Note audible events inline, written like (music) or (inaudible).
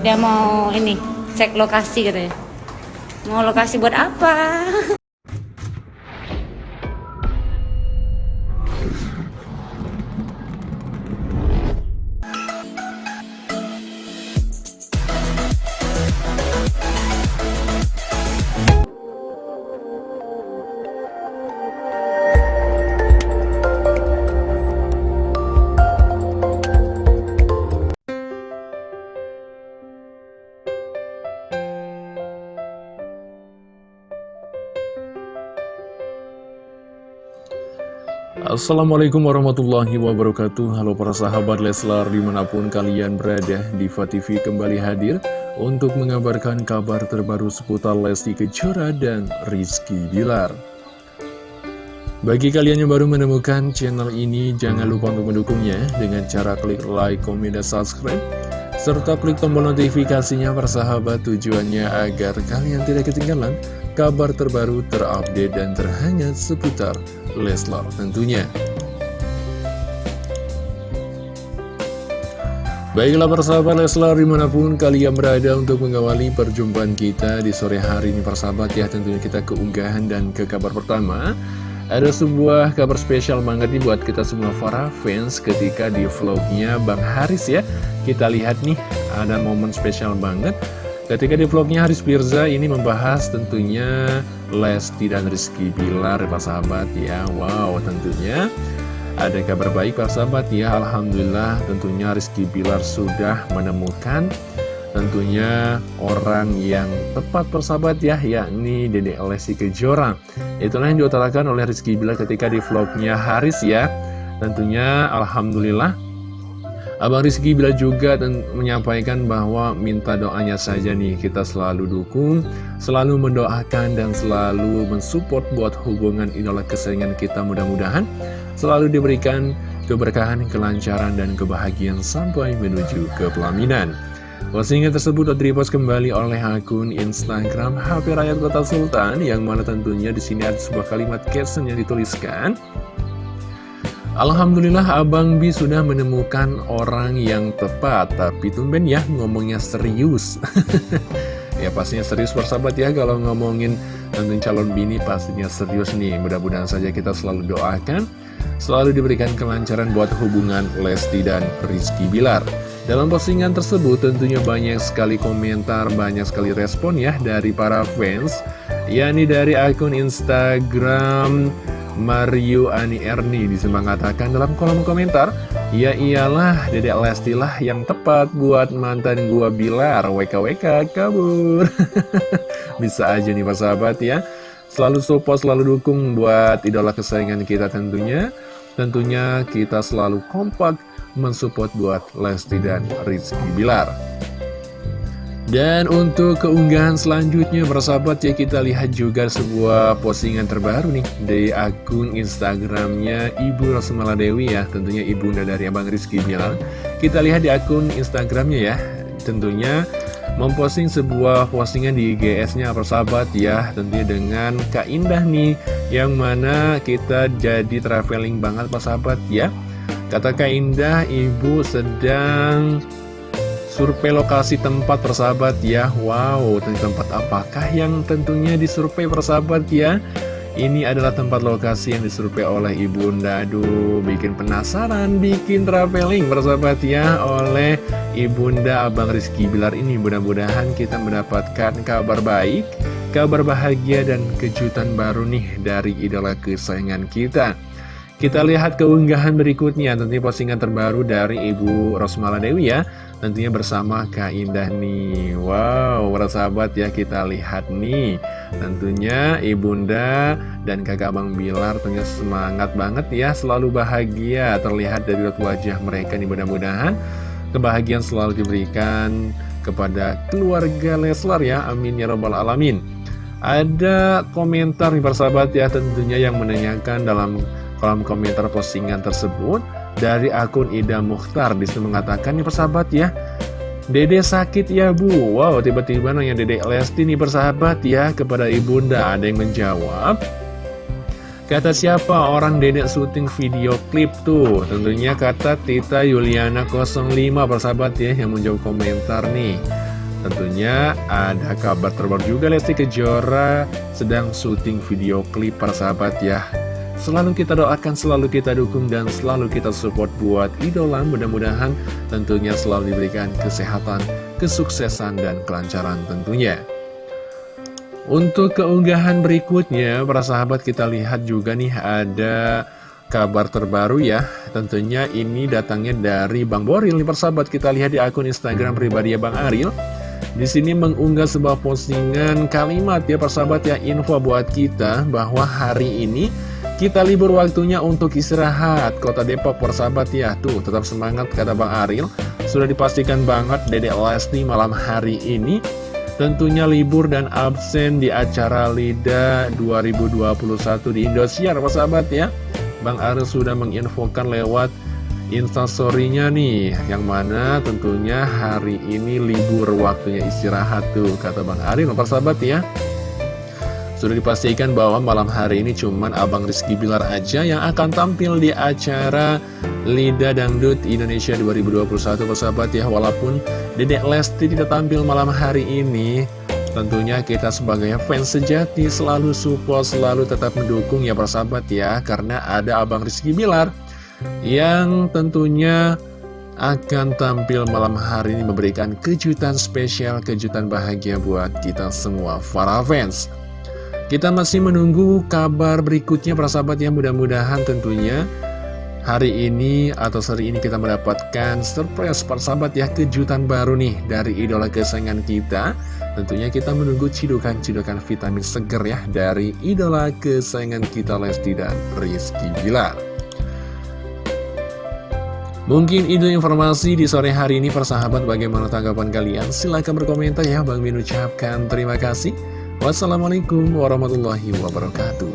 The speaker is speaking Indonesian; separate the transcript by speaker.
Speaker 1: dia mau ini cek lokasi katanya. Mau lokasi buat apa (laughs)
Speaker 2: Assalamualaikum warahmatullahi wabarakatuh. Halo para sahabat Leslar di mana pun kalian berada Diva TV kembali hadir Untuk mengabarkan kabar terbaru seputar Lesti Kejora dan Rizky Bilar. Bagi kalian yang baru menemukan channel ini Jangan lupa untuk mendukungnya Dengan cara klik like, komen, dan subscribe serta klik tombol notifikasinya persahabat tujuannya agar kalian tidak ketinggalan kabar terbaru terupdate dan terhangat seputar Leslar tentunya. Baiklah persahabat Leslar di mana pun kalian berada untuk mengawali perjumpaan kita di sore hari ini persahabat ya tentunya kita keunggahan dan ke kabar pertama ada sebuah kabar spesial banget nih buat kita semua para fans ketika di vlognya Bang Haris ya. Kita lihat nih ada momen spesial banget. Ketika di vlognya Haris Firza ini membahas tentunya Lesti dan Rizky Bilar Pak sahabat ya. Wow tentunya ada kabar baik Pak sahabat ya. Alhamdulillah tentunya Rizky Bilar sudah menemukan tentunya orang yang tepat persahabat ya yakni Dede Lesti Kejora. Itulah yang diutarakan oleh Rizky Bilar ketika di vlognya Haris ya. Tentunya Alhamdulillah. Abang Rizky bila juga menyampaikan bahwa minta doanya saja nih kita selalu dukung, selalu mendoakan dan selalu mensupport buat hubungan idola kesayangan kita mudah-mudahan. Selalu diberikan keberkahan, kelancaran dan kebahagiaan sampai menuju ke pelaminan. Postingan tersebut repost kembali oleh akun Instagram HP Rakyat Kota Sultan yang mana tentunya di sini ada sebuah kalimat caption yang dituliskan. Alhamdulillah Abang Bi sudah menemukan orang yang tepat Tapi tumben ya ngomongnya serius. (laughs) Ya pastinya serius persahabat ya Kalau ngomongin tentu calon bini pastinya serius nih. Mudah-mudahan saja kita selalu doakan Selalu diberikan kelancaran buat hubungan Lesti dan Rizky Bilar Dalam postingan tersebut tentunya banyak sekali komentar Banyak sekali respon ya dari para fans yakni dari akun Instagram Mario Ani Erni bisa mengatakan dalam kolom komentar Ya iyalah Dedek Lesti lah yang tepat buat mantan gua Bilar. WKWK kabur. (laughs) Bisa aja nih Pak sahabat ya. Selalu support, selalu dukung buat idola kesayangan kita tentunya Tentunya kita selalu kompak mensupport buat Lesti dan Rizky Bilar. Dan untuk keunggahan selanjutnya persahabat ya kita lihat juga sebuah postingan terbaru nih Dari akun Instagramnya Ibu Rosmala Dewi ya. Tentunya ibunda dari Abang Rizky bilang Kita lihat di akun Instagramnya ya. Tentunya memposting sebuah postingan di IGS-nya persahabat ya Tentunya dengan Kak Indah nih Yang mana kita jadi traveling banget persahabat ya. Kata Kak Indah, Ibu sedang survei lokasi tempat persahabat ya. Wow, tempat apakah yang tentunya disurvei persahabat ya? Ini adalah tempat lokasi yang disurvei oleh Ibu Bunda Aduh, bikin penasaran, bikin traveling persahabat ya Oleh Ibu Bunda Abang Rizky Bilar ini Mudah-mudahan kita mendapatkan kabar baik Kabar bahagia dan kejutan baru nih dari idola kesayangan kita. Kita lihat keunggahan berikutnya, tentunya postingan terbaru dari Ibu Rosmala Dewi ya. Tentunya bersama Kak Indah nih. Wow, para sahabat ya kita lihat nih. Tentunya Ibunda dan kakak Bang Bilar tentunya semangat banget ya Selalu bahagia terlihat dari wajah mereka nih mudah-mudahan Kebahagiaan selalu diberikan kepada keluarga Leslar ya. Amin ya robbal alamin. Ada komentar nih para sahabat ya tentunya yang menanyakan dalam kolom komentar postingan tersebut dari akun Ida Mukhtar. Di situ mengatakan nih persahabat ya Dede sakit ya bu? Wow tiba-tiba nanya Dede Lesti nih persahabat ya kepada ibunda. Ada yang menjawab Kata siapa orang dedek syuting video klip tuh Tentunya kata Tita Yuliana 05 persahabat ya yang menjawab komentar nih Tentunya ada kabar terbaru juga Lesti Kejora sedang syuting video klip para sahabat ya Selalu kita doakan, selalu kita dukung, dan selalu kita support buat idola. Mudah-mudahan tentunya selalu diberikan kesehatan, kesuksesan, dan kelancaran tentunya. Untuk keunggahan berikutnya, para sahabat kita lihat juga nih ada kabar terbaru ya. Tentunya ini datangnya dari Bang Boril. Nih persahabat kita lihat di akun Instagram pribadi ya Bang Aril. Di sini mengunggah sebuah postingan kalimat ya persahabat ya info buat kita bahwa hari ini kita libur waktunya untuk istirahat Kota Depok persahabat ya Tuh tetap semangat kata Bang Aril Sudah dipastikan banget Dedek Lesti malam hari ini Tentunya libur dan absen di acara LIDA 2021 di Indosiar persahabat ya. Bang Aril sudah menginfokan lewat instastorynya nih Yang mana tentunya hari ini libur waktunya istirahat tuh Kata Bang Aril persahabat ya sudah dipastikan bahwa malam hari ini cuman Abang Rizky Bilar aja yang akan tampil di acara Lida Dangdut Indonesia 2021 persahabat ya. Walaupun Dedek Lesti tidak tampil malam hari ini Tentunya kita sebagai fans sejati selalu support, selalu tetap mendukung ya persahabat ya. Karena ada Abang Rizky Bilar yang tentunya akan tampil malam hari ini memberikan kejutan spesial, kejutan bahagia buat kita semua para fans kita masih menunggu kabar berikutnya para sahabat yang mudah-mudahan tentunya hari ini atau seri ini kita mendapatkan surprise para sahabat ya kejutan baru nih dari idola kesayangan kita. Tentunya kita menunggu cidukan-cidukan vitamin seger ya dari idola kesayangan kita Lesti dan Rizky Bilar. Mungkin itu informasi di sore hari ini persahabat bagaimana tanggapan kalian silahkan berkomentar ya Bang Min ucapkan terima kasih Wassalamualaikum warahmatullahi wabarakatuh